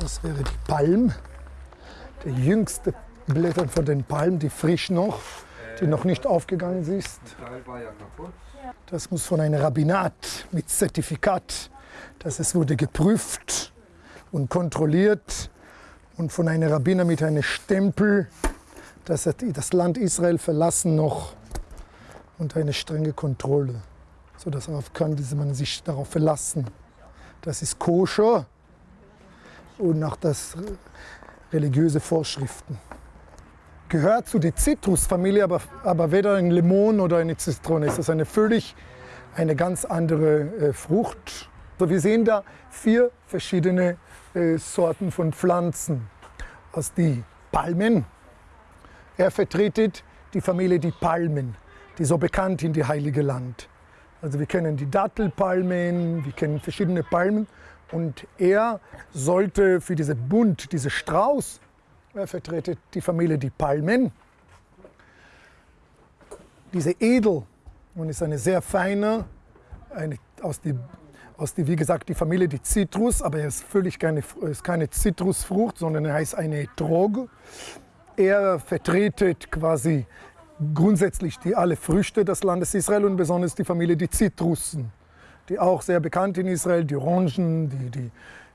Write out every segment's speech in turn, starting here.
Das wäre die Palm, die jüngste Blätter von den Palmen, die frisch noch, die noch nicht aufgegangen ist. Das muss von einem Rabbinat mit Zertifikat, dass es wurde geprüft und kontrolliert und von einem Rabbiner mit einem Stempel, dass er das Land Israel verlassen noch unter eine strenge Kontrolle, so dass kann man sich darauf verlassen. Das ist koscher und nach das religiöse Vorschriften. Gehört zu der Zitrusfamilie, aber, aber weder ein Limon oder eine Zitrone. Es ist eine völlig eine ganz andere äh, Frucht. So, wir sehen da vier verschiedene äh, Sorten von Pflanzen. Aus die Palmen. Er vertretet die Familie die Palmen, die so bekannt in die Heilige Land. Also wir kennen die Dattelpalmen, wir kennen verschiedene Palmen und er sollte für diese Bund, diese Strauß, er vertretet die Familie die Palmen. Diese Edel und ist eine sehr feine, eine, aus, die, aus die, wie gesagt, die Familie die Zitrus, aber er ist völlig keine, ist keine Zitrusfrucht, sondern er heißt eine Droge. Er vertretet quasi grundsätzlich die alle Früchte des Landes Israel und besonders die Familie die Zitrussen, die auch sehr bekannt in Israel, die Orangen, die, die,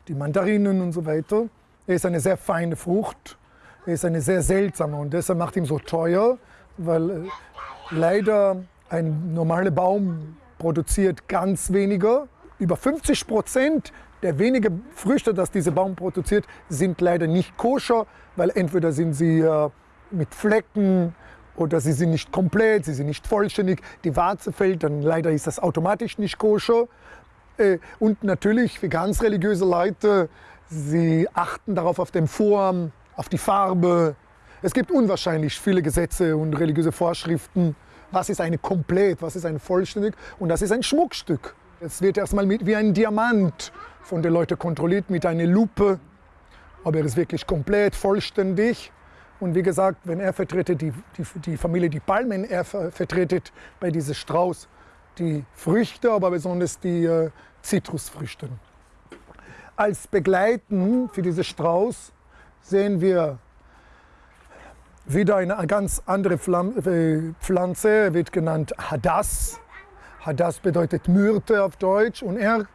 die Mandarinen und so weiter. Er ist eine sehr feine Frucht, er ist eine sehr seltsame und deshalb macht ihn so teuer, weil äh, leider ein normaler Baum produziert ganz weniger. Über 50 Prozent der wenigen Früchte, die dieser Baum produziert, sind leider nicht koscher, weil entweder sind sie äh, mit Flecken oder sie sind nicht komplett, sie sind nicht vollständig, die Warze fällt, dann leider ist das automatisch nicht koscher. Äh, und natürlich für ganz religiöse Leute, sie achten darauf auf den Form, auf die Farbe. Es gibt unwahrscheinlich viele Gesetze und religiöse Vorschriften. Was ist eine komplett, was ist ein vollständig und das ist ein Schmuckstück. Es wird erstmal mit, wie ein Diamant von den Leuten kontrolliert mit einer Lupe, ob er ist wirklich komplett, vollständig. Und wie gesagt, wenn er vertretet die, die, die Familie die Palmen, er vertretet bei diesem Strauß die Früchte, aber besonders die äh, Zitrusfrüchte. Als Begleiten für diesen Strauß sehen wir wieder eine ganz andere äh, Pflanze, wird genannt Hadass. Hadass bedeutet Myrte auf Deutsch und er,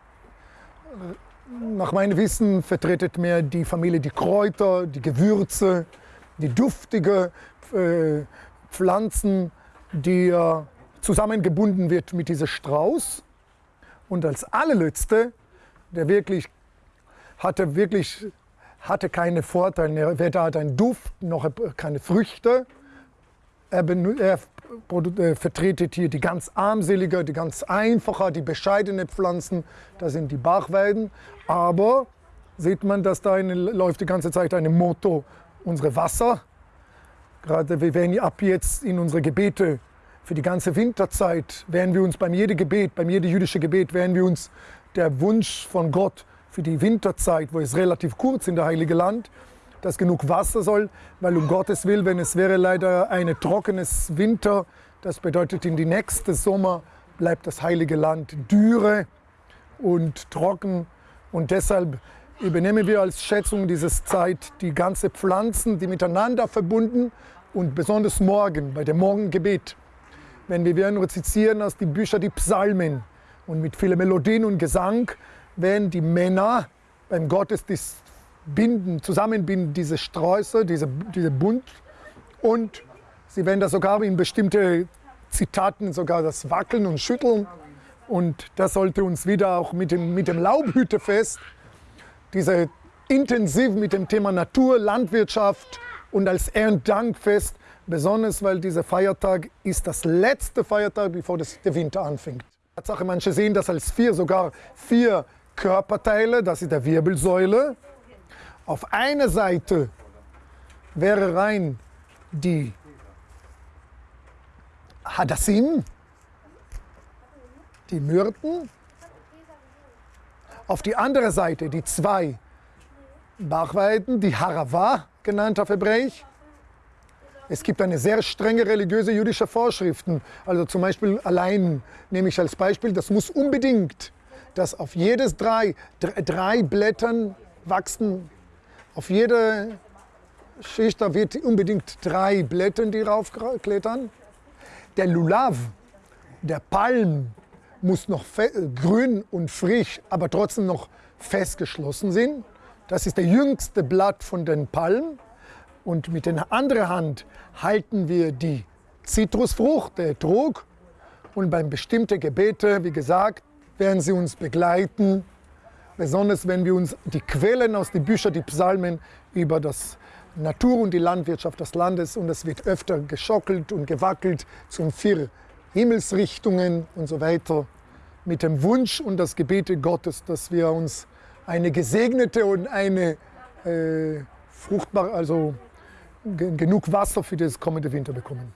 nach meinem Wissen, vertretet mehr die Familie die Kräuter, die Gewürze, die duftige äh, Pflanzen, die äh, zusammengebunden wird mit diesem Strauß. Und als allerletzte, der wirklich hatte wirklich hatte keine Vorteile, weder hat einen Duft noch keine Früchte. Er, er vertretet hier die ganz armselige, die ganz einfache, die bescheidene Pflanzen. Das sind die Bachweiden. Aber sieht man, dass da eine, läuft die ganze Zeit ein Motto, unsere Wasser. Gerade wir werden ab jetzt in unsere Gebete für die ganze Winterzeit, werden wir uns beim jedem Gebet, beim jedem jüdischen Gebet, werden wir uns der Wunsch von Gott für die Winterzeit, wo es relativ kurz in der Heilige Land, dass genug Wasser soll, weil um Gottes Willen, wenn es wäre leider ein trockenes Winter, das bedeutet in die nächste Sommer bleibt das Heilige Land dürre und trocken und deshalb übernehmen wir als Schätzung dieses Zeit die ganze Pflanzen, die miteinander verbunden und besonders morgen bei dem Morgengebet, wenn wir werden rezitieren aus den Büchern die Psalmen und mit vielen Melodien und Gesang wenn die Männer beim Gottesdienst binden, zusammenbinden diese Sträuße, diese, diese Bund und sie werden da sogar in bestimmte Zitaten sogar das Wackeln und Schütteln und das sollte uns wieder auch mit dem, mit dem Laubhütefest, diese intensiv mit dem Thema Natur, Landwirtschaft und als Erntedankfest, besonders weil dieser Feiertag ist das letzte Feiertag, bevor das, der Winter anfängt. Tatsache, manche sehen das als vier, sogar vier Körperteile, das ist der Wirbelsäule. Auf einer Seite wäre rein die Hadassim, die Myrten. Auf die andere Seite die zwei Bachweiden, die Harava genannt auf Hebräisch. Es gibt eine sehr strenge religiöse jüdische Vorschriften. Also zum Beispiel allein nehme ich als Beispiel, das muss unbedingt dass auf jedes drei, drei Blättern wachsen Auf jede Schicht da wird unbedingt drei Blätter, die raufklettern. Der Lulav, der Palm, muss noch grün und frisch, aber trotzdem noch festgeschlossen sein. Das ist der jüngste Blatt von den Palmen. Und mit der anderen Hand halten wir die Zitrusfrucht, der Trog. Und beim bestimmten Gebete, wie gesagt, werden sie uns begleiten. Besonders wenn wir uns die Quellen aus den Büchern, die Psalmen über das Natur und die Landwirtschaft des Landes und es wird öfter geschockelt und gewackelt zum vier Himmelsrichtungen und so weiter. Mit dem Wunsch und das Gebete Gottes, dass wir uns eine gesegnete und eine äh, fruchtbare, also genug Wasser für das kommende Winter bekommen.